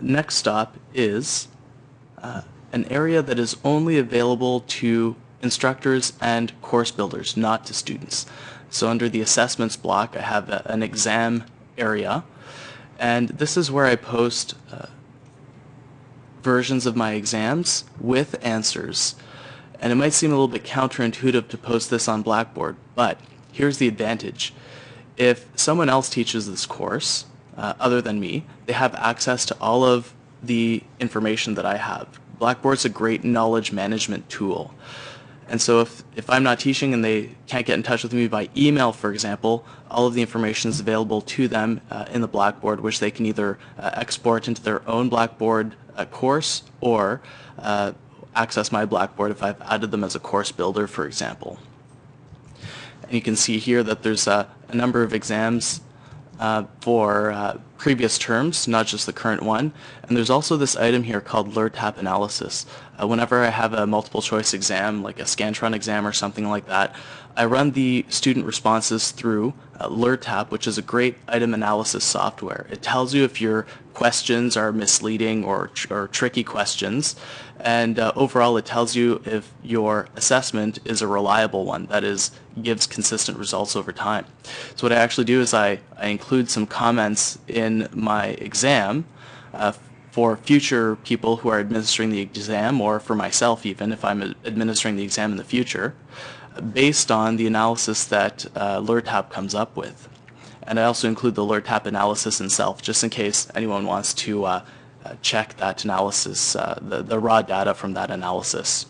next stop is uh, an area that is only available to instructors and course builders, not to students. So under the assessments block, I have a, an exam area, and this is where I post uh, versions of my exams with answers. And it might seem a little bit counterintuitive to post this on Blackboard, but here's the advantage. If someone else teaches this course, uh, other than me, they have access to all of the information that I have. Blackboard's a great knowledge management tool. And so if, if I'm not teaching and they can't get in touch with me by email, for example, all of the information is available to them uh, in the Blackboard, which they can either uh, export into their own Blackboard uh, course or uh, access my Blackboard if I've added them as a course builder, for example. And you can see here that there's a number of exams uh, for uh, previous terms, not just the current one. And there's also this item here called LERTAP analysis. Uh, whenever I have a multiple choice exam, like a Scantron exam or something like that, I run the student responses through uh, LERTAP, which is a great item analysis software. It tells you if your questions are misleading or, tr or tricky questions, and uh, overall it tells you if your assessment is a reliable one, that is, gives consistent results over time. So what I actually do is I, I include some comments in my exam uh, for future people who are administering the exam or for myself even if I'm administering the exam in the future based on the analysis that uh, LERTAP comes up with. And I also include the LERTAP analysis itself, just in case anyone wants to uh, uh, check that analysis, uh, the, the raw data from that analysis.